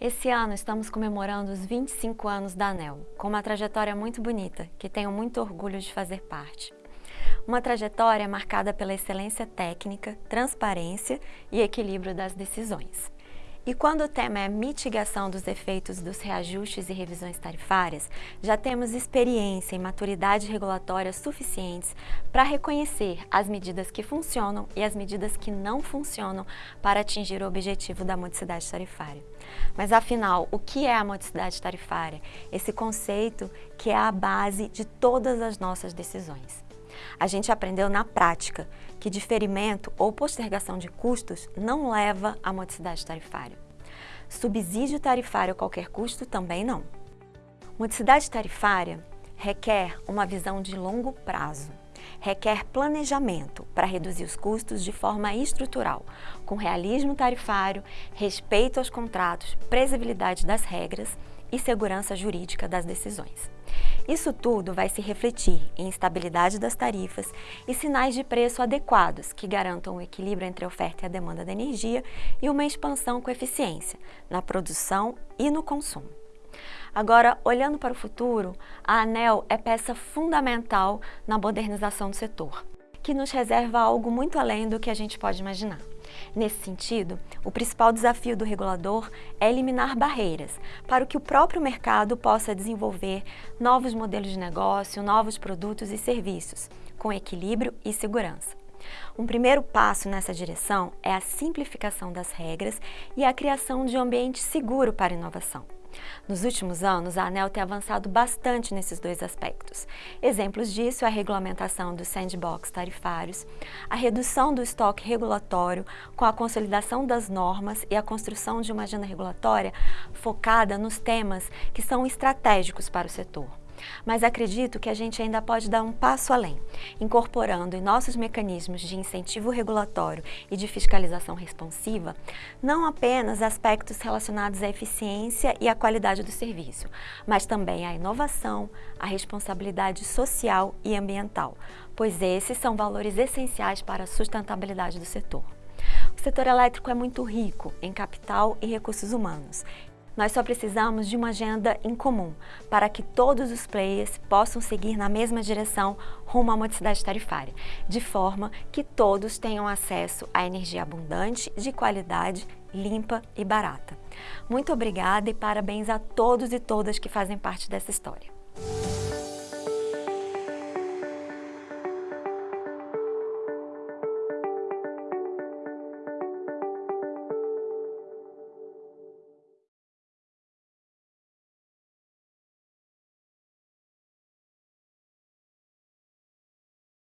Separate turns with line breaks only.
Esse ano estamos comemorando os 25 anos da ANEL, com uma trajetória muito bonita, que tenho muito orgulho de fazer parte. Uma trajetória marcada pela excelência técnica, transparência e equilíbrio das decisões. E quando o tema é mitigação dos efeitos dos reajustes e revisões tarifárias, já temos experiência e maturidade regulatória suficientes para reconhecer as medidas que funcionam e as medidas que não funcionam para atingir o objetivo da modicidade tarifária. Mas afinal, o que é a modicidade tarifária? Esse conceito que é a base de todas as nossas decisões. A gente aprendeu na prática que diferimento ou postergação de custos não leva à modicidade tarifária. Subsídio tarifário a qualquer custo também não. Modicidade tarifária requer uma visão de longo prazo, requer planejamento para reduzir os custos de forma estrutural, com realismo tarifário, respeito aos contratos, previsibilidade das regras e segurança jurídica das decisões. Isso tudo vai se refletir em estabilidade das tarifas e sinais de preço adequados que garantam o equilíbrio entre a oferta e a demanda da energia e uma expansão com eficiência na produção e no consumo. Agora, olhando para o futuro, a ANEL é peça fundamental na modernização do setor, que nos reserva algo muito além do que a gente pode imaginar. Nesse sentido, o principal desafio do regulador é eliminar barreiras para que o próprio mercado possa desenvolver novos modelos de negócio, novos produtos e serviços, com equilíbrio e segurança. Um primeiro passo nessa direção é a simplificação das regras e a criação de um ambiente seguro para inovação. Nos últimos anos, a ANEL tem avançado bastante nesses dois aspectos. Exemplos disso é a regulamentação dos sandbox tarifários, a redução do estoque regulatório com a consolidação das normas e a construção de uma agenda regulatória focada nos temas que são estratégicos para o setor. Mas acredito que a gente ainda pode dar um passo além, incorporando em nossos mecanismos de incentivo regulatório e de fiscalização responsiva, não apenas aspectos relacionados à eficiência e à qualidade do serviço, mas também à inovação, à responsabilidade social e ambiental, pois esses são valores essenciais para a sustentabilidade do setor. O setor elétrico é muito rico em capital e recursos humanos nós só precisamos de uma agenda em comum para que todos os players possam seguir na mesma direção rumo à modicidade tarifária, de forma que todos tenham acesso a energia abundante, de qualidade, limpa e barata. Muito obrigada e parabéns a todos e todas que fazem parte dessa história.